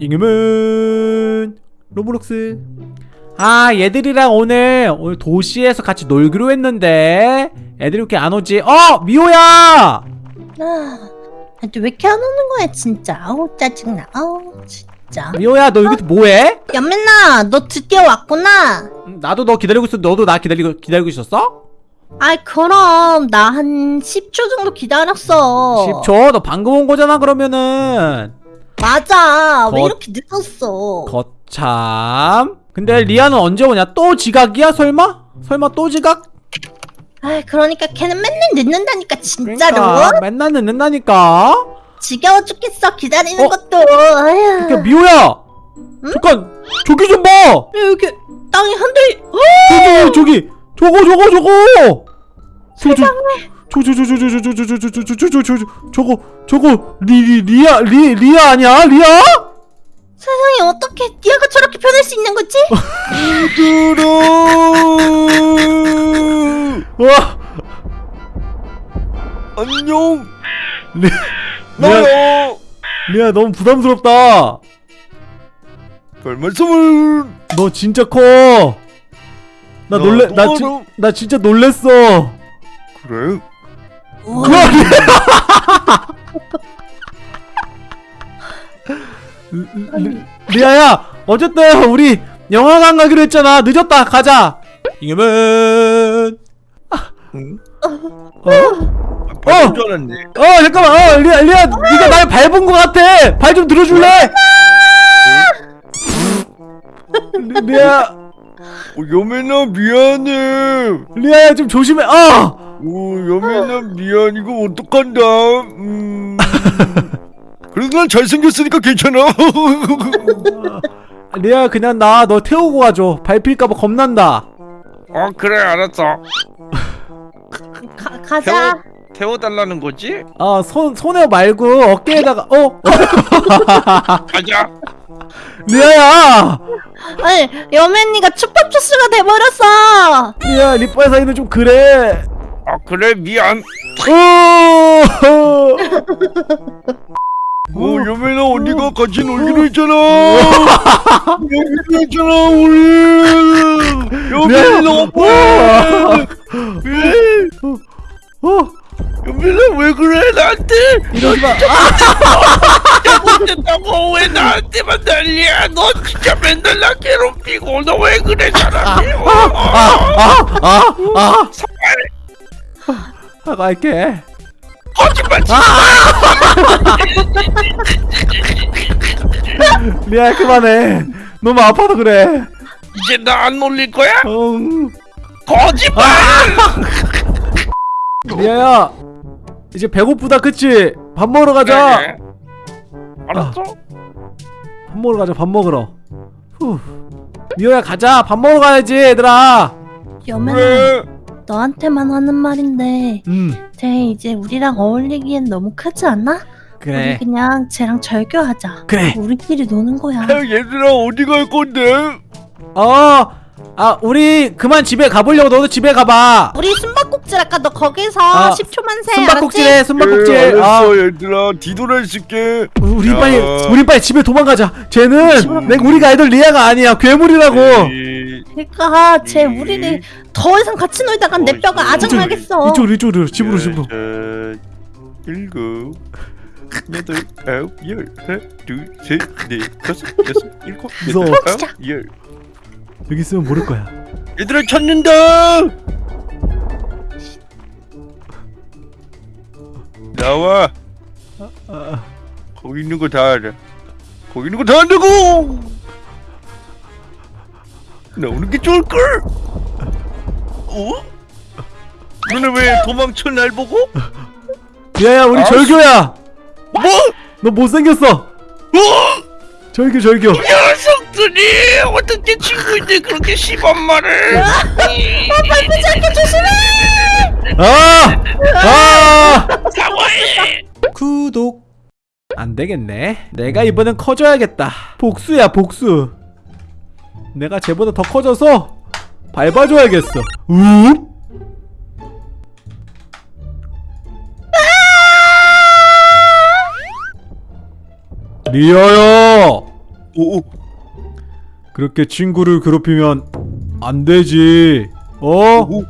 잉여맨 로블록스. 아 얘들이랑 오늘 오늘 도시에서 같이 놀기로 했는데 애들이 이렇게 안 오지? 어 미호야! 아, 왜 이렇게 안 오는 거야 진짜? 아우 짜증나. 아우 진짜. 미호야 너 여기서 뭐해? 여맨아 너 드디어 왔구나. 음, 나도 너 기다리고 있어. 너도 나 기다리고 기다리고 있었어? 아이 그럼. 나 한 10초 정도 기다렸어. 10초? 너 방금 온 거잖아 그러면은 맞아. 왜 거- 이렇게 늦었어? 거참. 근데 리아는 언제 오냐? 또 지각이야 설마? 설마 또 지각? 아이 그러니까 걔는 맨날 늦는다니까 진짜로. 그러니까 맨날 늦는다니까. 지겨워 죽겠어 기다리는 어? 것도. 아휴. 그러니까 미호야! 잠깐 저기 좀봐! 여기 땅이 흔들 저기 저기! 저거 저거 저거 저저저 저저저저저저저저저저저저 저거 저거 리 리아 리 리아 아니야 리아? 세상에 어떻게 니아가 저렇게 변할 수 있는 거지? 와 안녕 리, 나요 리아 너무 부담스럽다. 별 말씀을 너 진짜 커. 나나 놀래 나, 알아. 나 진짜 놀랬어. 그래 리아. 리아야 어쨌든 우리 영화관 가기로 했잖아. 늦었다 가자. 잉여맨. 응? 어? 밟은 줄 알았네 어 잠깐만 어 리아 리아 네가 날 밟은 것 같아. 발 좀 들어줄래? 리- 리아 어, 여맨아 미안해. 리아야 좀 조심해. 어오 여맨아 미안. 이거 어떡한다. 음. 그래도 난 잘생겼으니까 괜찮아. 리아 그냥 나 너 태우고 가줘. 밟힐까봐 겁난다. 어 그래 알았어. 가, 가자. 태워 달라는 거지? 어 손 손에 말고 어깨에다가 어? 가자. 리아야! 아니 여맨이가 축밥주스가 돼버렸어! 리아 리빠의 사이는 좀 그래. 아 그래 미안. 어오 여매나 언니가 같이 놀기로 했잖아. 놀기로 했잖아 우리. 여매나 어 여매나 왜 그래 나한테? 이러지 마. 잘못했다고. 왜 나한테만 난리야? 너 진짜 맨날 나 괴롭히고. 너 왜 그래 사람이? 아아아아 사과할게. 거짓말 치 리아 그만해. 너무 아파서 그래. 이제 나 안 놀릴 거야? 응. 거짓말! 리아야 이제 배고프다 그치? 밥 먹으러 가자 그래. 알았어? 밥 먹으러 가자 밥 먹으러 후. 미호야 가자 밥 먹으러 가야지 얘들아 여맨아 그래 너한테만 하는 말인데 음 쟤 이제 우리랑 어울리기엔 너무 크지 않아? 그래 우리 그냥 쟤랑 절교하자 그래 우리끼리 노는 거야 야, 얘들아 어디 갈 건데? 어, 아, 우리 그만 집에 가보려고 너도 집에 가봐. 우리 숨바 꼭질 아까 너 거기서 아, 10초만 세 숨바꼭질해, 숨바꼭질. 그래, 아, 알았어 얘들아 뒤돌아 있을게 우리 야. 빨리, 우리 빨리 집에 도망가자. 쟤는 내 우리가 알던 리아가 아니야, 괴물이라고. 에이, 그러니까 쟤 음. 우리를 더 이상 같이 놀다간 내 뼈가 아작나겠어 이쪽으로, 이쪽으로, 집으로, 집으로. 여섯, 일곱 여덟 아홉 열 하나 둘셋넷 다섯 여섯 일곱. 여덟. 아홉 열 여기 있으면 모를 거야. 얘들아 찾는다 나와 아, 거기 있는 거 다 알아 거기 있는 거 다 안다고 나오는 게 좋을걸 어? 너네 왜 도망쳐 날 보고? 리아야, 우리 아, 절교야. 뭐? 너 못생겼어. 어? 절교, 절교. 녀석들이 어떻게 친구인데 그렇게 심한 말을 밟히지 않게 조심해 아! 아! 사과해 구독. 안 되겠네. 내가 이번엔 커져야겠다. 복수야, 복수. 내가 쟤보다 더 커져서 밟아줘야겠어. 우? 리아야! 오, 오, 그렇게 친구를 괴롭히면 안 되지 어? 오,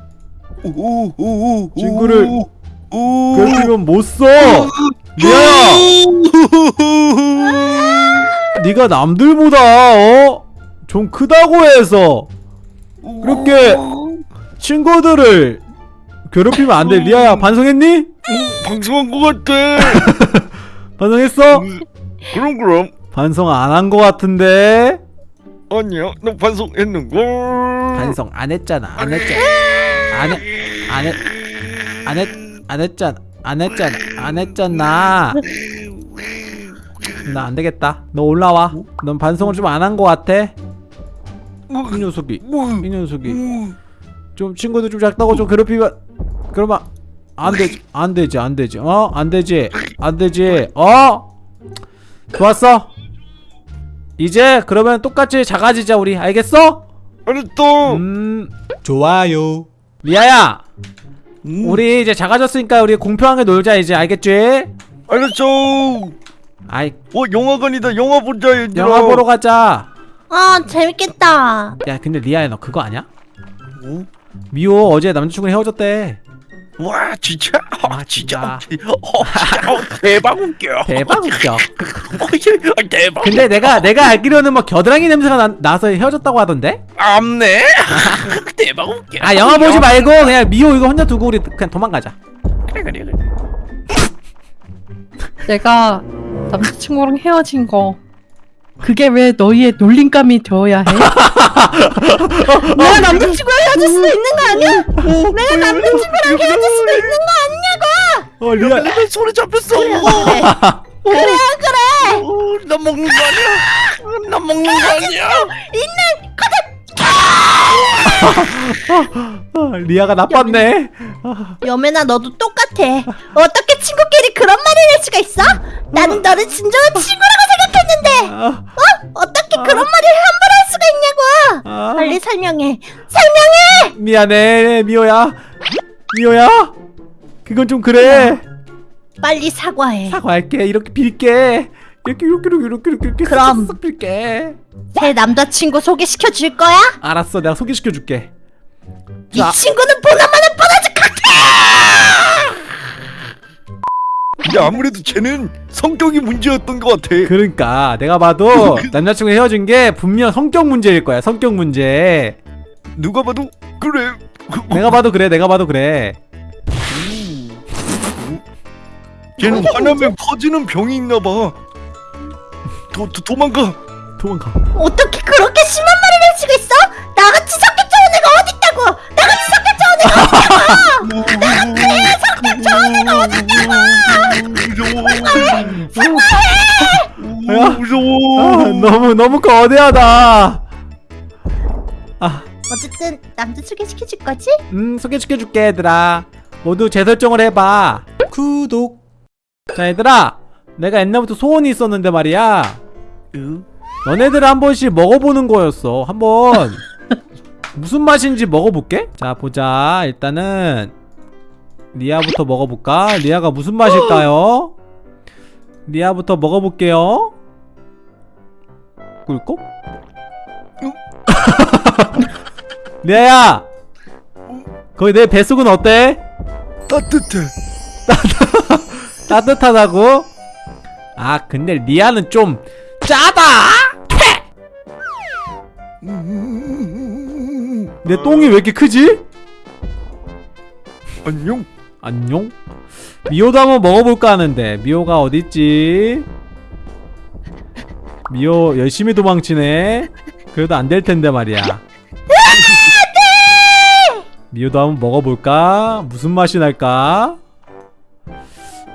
친구를 괴롭히면 못써 리아야 네가 남들보다 어? 좀 크다고 해서 그렇게 친구들을 괴롭히면 안 돼 리아야 반성했니? 방송한 것 같아. 반성했어? 그럼 그럼 반성 안한거 같은데 아니야, 나 반성했는걸. 반성 안 했잖아 안 했잖아 안했안했안 했잖아 안 했잖아 안 했잖아. 나 안 되겠다. 너 올라와. 넌 반성을 좀 안한거 같아. 이 녀석이 뭐, 이 녀석이. 뭐, 좀 친구들 좀 작다고 좀 괴롭히면 그러면 안 되지 안 되지 안 되지. 어? 안 되지 안 되지. 어? 좋았어. 이제 그러면 똑같이 작아지자 우리. 알겠어? 알았어. 음 좋아요 리아야 음, 우리 이제 작아졌으니까 우리 공평하게 놀자 이제 알겠지 알았어. 아이 어, 영화관이다. 영화 보자, 얘들아. 영화 보러 가자 아 재밌겠다. 야 근데 리아야 너 그거 아냐 뭐? 미호 어제 남자친구랑 헤어졌대 와, 진짜? 아, 진짜. 진짜. 어, 진짜. 어, 대박 웃겨. 대박 웃겨 어, 예, 대박. 근데 내가 내가 알기로는 뭐 겨드랑이 냄새가 나, 나서 헤어졌다고 하던데? 암네. 대박 웃겨. 아 영화 보지 말고 그냥 미호 이거 혼자 두고 우리 그냥 도망가자. 그래, 그래, 그래. 내가 남자친구랑 헤어진 거 그게 왜 너희의 놀림감이 되어야 해? 내가 남자친구랑 헤어질 수도 있는 거 아니야? 내가 남자친구랑 헤어질 수도 있는 거 아니냐고? 어 리아 내 손에 잡혔어. 그래 그래. 어, 나 먹는 거 아니야? 나 먹는 거 아니야? 어, 리아가 나빴네. 여매나 너도 똑같아. 어떻게 친구끼리 그런 말을 할 수가 있어? 나는 너를 진정한 친구라고 생각했는데 아, 어떻게 그런 말을 함부로 할 수가 있냐고? 아, 빨리 설명해. 설명해. 미안해 미호야. 미호야. 그건 좀 그래. 빨리 사과해. 사과할게. 이렇게 빌게. 이렇게 이렇게 이렇게 이렇게 이렇게 이렇게 그럼. 빌게. 새 남자친구 소개시켜 줄 거야? 알았어. 내가 소개시켜 줄게. 이 자. 친구는 보나마 근데 아무래도 쟤는 성격이 문제였던 것 같아. 그러니까 내가 봐도 남자친구 헤어진 게 분명 성격 문제일 거야. 성격 문제. 누가 봐도 그래. 내가 봐도 그래. 내가 봐도 그래. 쟤는 화나면 퍼지는 병이 있나 봐. 도, 도 도망가. 도망가. 어떻게 그렇게 심한 말을 할 수가 있어? 나같이 성격 좋은 애가 어딨다고? 나같이 성격 좋은 애가 무서워. 야. 무서워. 아, 너무 너무 거대하다. 아, 어쨌든 남자 소개시켜 줄 거지? 음 소개시켜 줄게 얘들아. 모두 재설정을 해봐. 구독. 자 얘들아, 내가 옛날부터 소원이 있었는데 말이야. 너네들 한 번씩 먹어보는 거였어. 한번 무슨 맛인지 먹어볼게. 자 보자. 일단은 리아부터 먹어볼까? 리아가 무슨 맛일까요? 리아부터 먹어볼게요. 꿀꺽? 리아야! 거기 내 뱃속은 어때? 따뜻해. 따뜻하다고? 아 근데 리아는 좀 짜다! 내 똥이 왜 이렇게 크지? 안녕. 안녕? 미호도 한번 먹어볼까 하는데 미호가 어딨지? 미호 열심히 도망치네 그래도 안 될 텐데 말이야 미호도 한번 먹어볼까? 무슨 맛이 날까?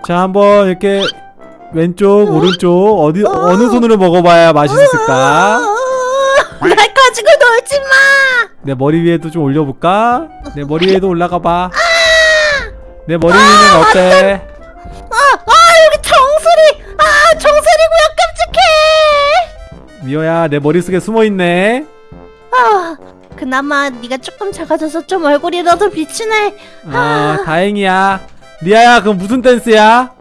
자 한번 이렇게 왼쪽 오른쪽 어디 어느 손으로 먹어봐야 맛있을까? 날 가지고 놀지 마. 내 머리 위에도 좀 올려볼까? 내 머리 위에도 올라가봐 내 머리 위는 어때? 아, 아 여기 정수리. 아 정수리고요 끔찍해. 미호야 내 머릿속에 숨어있네 아 그나마 네가 조금 작아져서 좀 얼굴이라도 비치네. 아 다행이야 리아야 그럼 무슨 댄스야?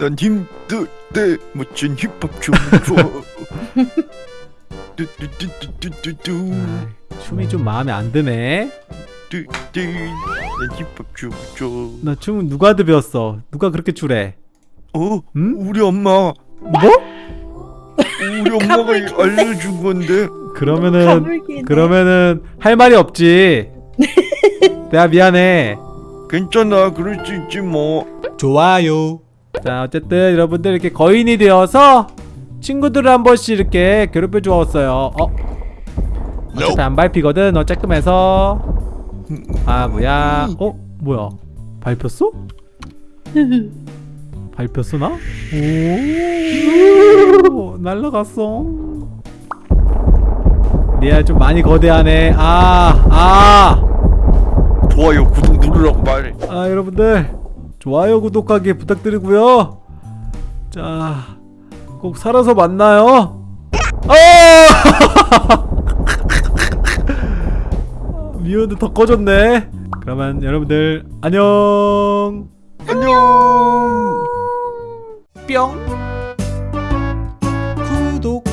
난 힘들 때 멋진 힙합 춤 좋아. 아이, 춤이 좀 마음에 안 드네. 나 춤은 누구한테 배웠어? 누가 그렇게 추래? 어? 응? 우리 엄마 뭐? 우리 엄마가. 알려준 건데 그러면은. 그러면은 할 말이 없지. 내가 미안해. 괜찮아 그럴 수 있지 뭐 좋아요. 자 어쨌든 여러분들 이렇게 거인이 되어서 친구들을 한 번씩 이렇게 괴롭혀 주었어요. 어? 어차피 안 밟히거든. 어쨌끔해서 아 뭐야? 어 뭐야? 밟혔어? 밟혔어 나? 오 날라갔어. 니야 좀 많이 거대하네. 아 아. 좋아요 구독 누르라고 말해 아 여러분들 좋아요 구독하기 부탁드리고요 자 꼭 살아서 만나요 어! 미연도 더 꺼졌네. 그러면 여러분들 안녕. 안녕. 뿅. 구독.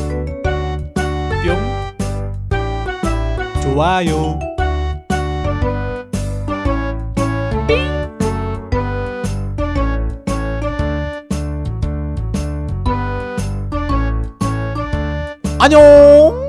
뿅. 좋아요. 안녕